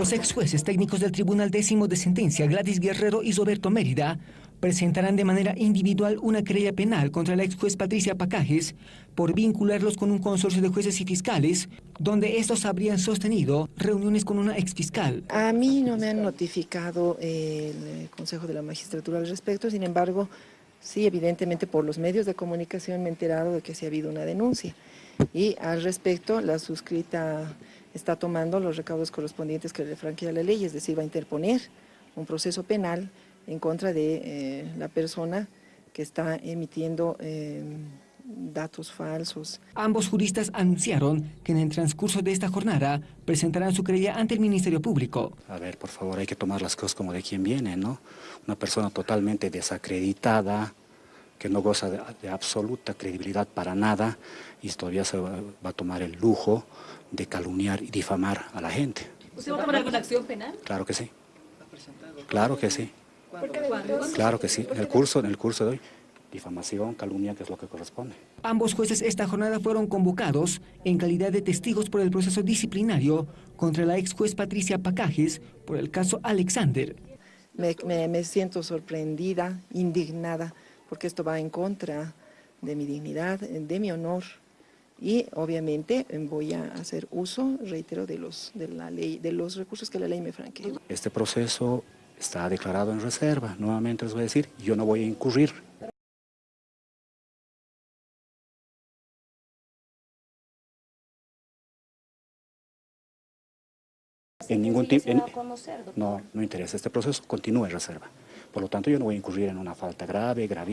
Los ex jueces técnicos del Tribunal Décimo de Sentencia, Gladys Guerrero y Roberto Mérida, presentarán de manera individual una querella penal contra la ex juez Patricia Pacajes por vincularlos con un consorcio de jueces y fiscales, donde estos habrían sostenido reuniones con una ex fiscal. A mí no me han notificado el Consejo de la Magistratura al respecto, sin embargo, sí, evidentemente por los medios de comunicación me he enterado de que sí ha habido una denuncia. Y al respecto, la suscrita está tomando los recaudos correspondientes que le franquea la ley, es decir, va a interponer un proceso penal en contra de eh, la persona que está emitiendo eh, datos falsos. Ambos juristas anunciaron que en el transcurso de esta jornada presentarán su querella ante el Ministerio Público. A ver, por favor, hay que tomar las cosas como de quien viene, ¿no? Una persona totalmente desacreditada, que no goza de, de, absoluta credibilidad para nada y todavía se va, va, a tomar el lujo de calumniar y difamar a la gente. ¿Usted va a tomar alguna acción penal? Claro que sí. Claro que sí. Claro que sí. En el curso, en el curso de hoy, difamación, calumnia, que es lo que corresponde. Ambos jueces esta jornada fueron convocados en calidad de testigos por el proceso disciplinario contra la ex juez Patricia Pacajes por el caso Alexander. Me, me, me siento sorprendida, indignada, porque esto va en contra de mi dignidad, de mi honor y obviamente voy a hacer uso, reitero, de los, de la ley, de los recursos que la ley me franquea. Este proceso está declarado en reserva, nuevamente les voy a decir, yo no voy a incurrir. En ningún tipo, no, no interesa, este proceso continúa en reserva. Por lo tanto, yo no voy a incurrir en una falta grave, gravísima.